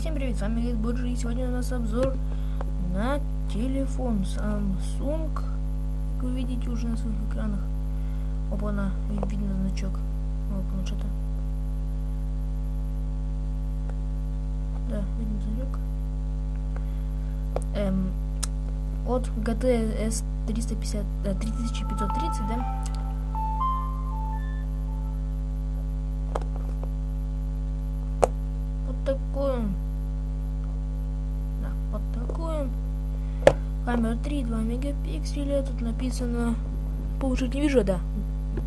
всем привет, с вами Гейт Боджи, и сегодня у нас обзор на телефон Samsung. Как вы видите уже на своих экранах. Опа, на видно значок моего планшета. Да, видно значок. Эм, от GT S350, 3530, да? Камера 3,2 мегапикселя. Тут написано... Получить не вижу, да.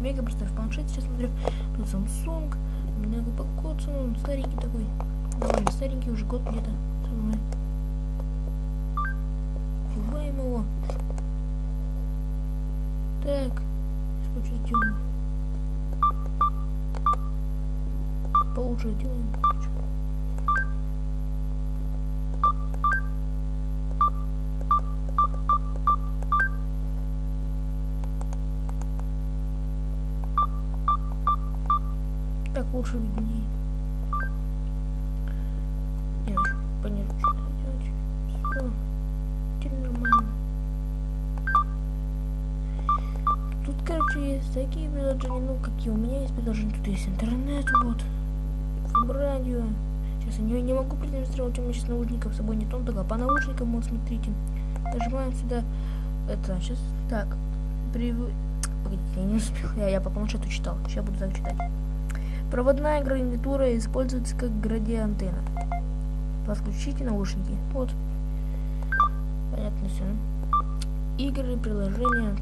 Мега просто в планшете сейчас смотрю. Тут Samsung. Немного покоцан. Он старенький такой. Довольно старенький, уже год где-то. Фибаем его. Так. Что делаем? Получше делаем. Лучше виднее. Не очень понятно, что делать. Все. Теперь нормально. Тут, короче, есть такие приложения, ну, какие у меня есть приложения. Тут есть интернет, вот. Радио. Сейчас я не, не могу продемонстрировать, у меня сейчас наушников с собой нет. Он только по наушникам, вот, смотрите. Нажимаем сюда. Это, сейчас, так. При... Погодите, я не успел. Я, я по планшету читал. Сейчас буду так читать. Проводная гарнитура используется как градиантенна. Подключите наушники. Вот. Понятно все. Игры, приложения.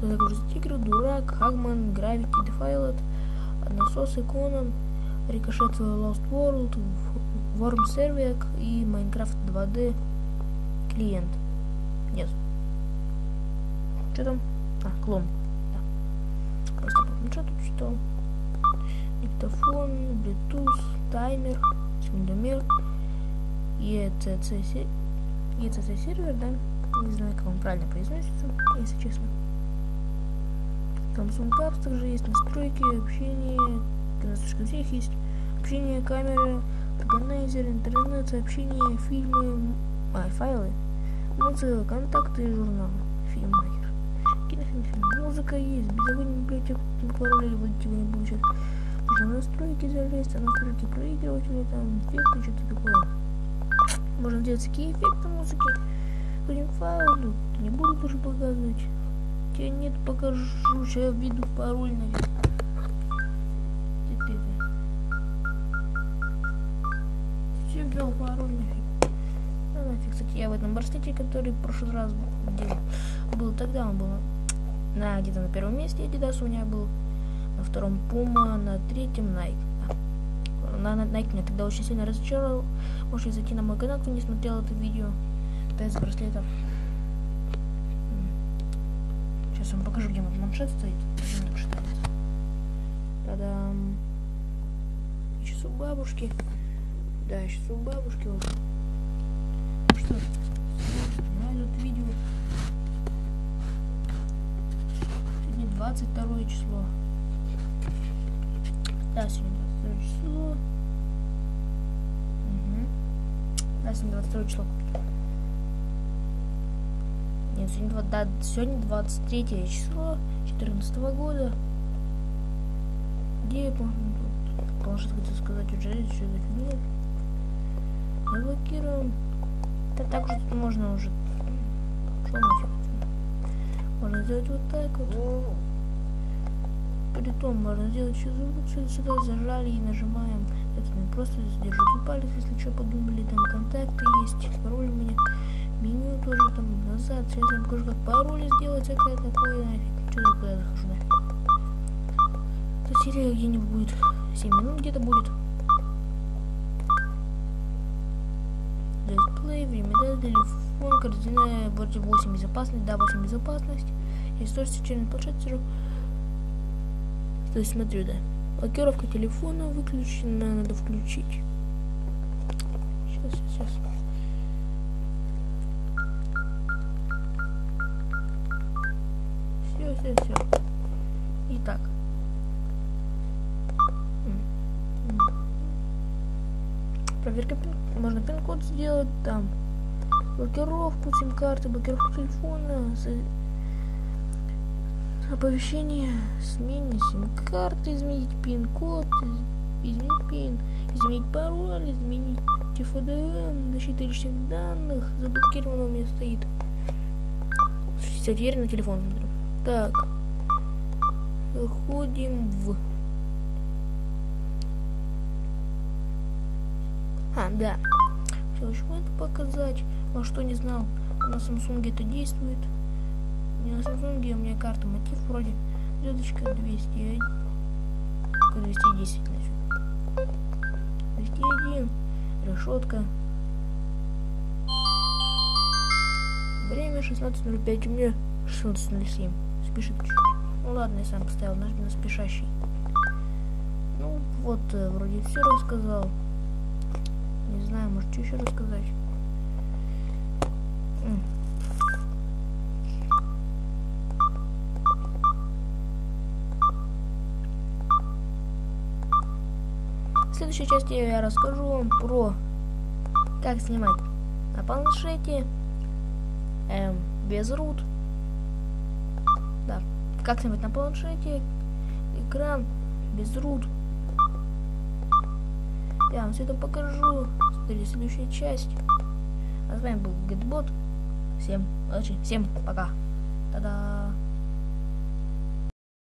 Загрузить игры, Дурак, Хагман, Gravity, Defiled, Насос, Иконон, Рикошет Lost World, Worm Servic и Minecraft 2D клиент. Нет. Что там? А, клон. Да. Просто по планшету читал диктофон, Bluetooth, таймер, секундомер, ECC, ECC сервер, да? Не знаю, как он правильно произносится, если честно. Samsung Apps также есть настройки, общение, настройки всех есть, общение, камеры, органайзер, интернет, сообщения, фильмы, а, файлы, музыка, контакты и журналы, фильммейкер. Кинофильм, музыка есть, без огонь библиотек, пароля или вы не будете. Настройки залезть, а настройки проигрывателя, там эффекты, что-то такое. Можно делать такие эффекты музыки. Будем файл, не буду тоже показывать. Тебя нет, покажу, сейчас введу пароль, наверное. Все ввел пароль нафиг. Ну нафиг, кстати, я в этом браслете, который в прошлый раз делал, был тогда, он был на где-то на первом месте Adidas у меня был на втором Puma, на третьем Nike. На, на Nike меня тогда очень сильно разочаровал. Можете зайти на мой канал, кто не смотрел это видео. Тест браслетов. Сейчас вам покажу, где мой планшет стоит. Та-дам. Сейчас у бабушки. Да, сейчас у бабушки. Вот. Что, на это видео. Сегодня 22 число. Да, сегодня 22 число. Угу. Да, сегодня 22 число. Нет, сегодня, да, сегодня 23 число 14 года. Где я помню? Планшет хотел сказать уже, за фигня. Заблокируем. Да так тут можно уже. Что нафиг? Можно сделать вот так вот. Притом можно сделать еще звук, сюда зажали и нажимаем. Это не просто держите палец, если что подумали, там контакты есть, пароль у меня, меню тоже там назад. Сейчас я покажу, как пароль сделать, всякое такое, нафиг. Что я куда захожу, нафиг. Эта серия где-нибудь будет 7 минут где-то будет. Дисплей, время, да, телефон, координаты, вроде 8 безопасность, да, 8 безопасность. Я тоже сейчас планшет. То есть смотрю, да. Блокировка телефона выключена, надо включить. Сейчас, сейчас. Все, все, все. Итак. Проверка. Можно пин-код сделать там. Блокировку сим-карты, блокировку телефона. Оповещение, смене сим-карты, изменить пин-код, изменить пин, изменить пароль, изменить ФДМ, защита личных данных, заблокировано у меня стоит. Теперь на телефон. Так. Заходим в... А, да. Все, еще это показать. А что не знал, на Samsung это действует. Не на Samsung, у меня карта мотив вроде. Звездочка 201. 210 нафиг. 201. Решетка. Время 16.05, у меня 16.07. Спешит чуть-чуть. Ну ладно, я сам поставил наш на спешащий. Ну вот, э, вроде все рассказал. Не знаю, может, что еще рассказать. В следующей части я расскажу вам про как снимать на планшете эм, без рут. Да, как снимать на планшете экран без рут. Я вам все это покажу. Смотрите, следующая часть. А с вами был Гетбот. Всем удачи, всем пока. Та-да!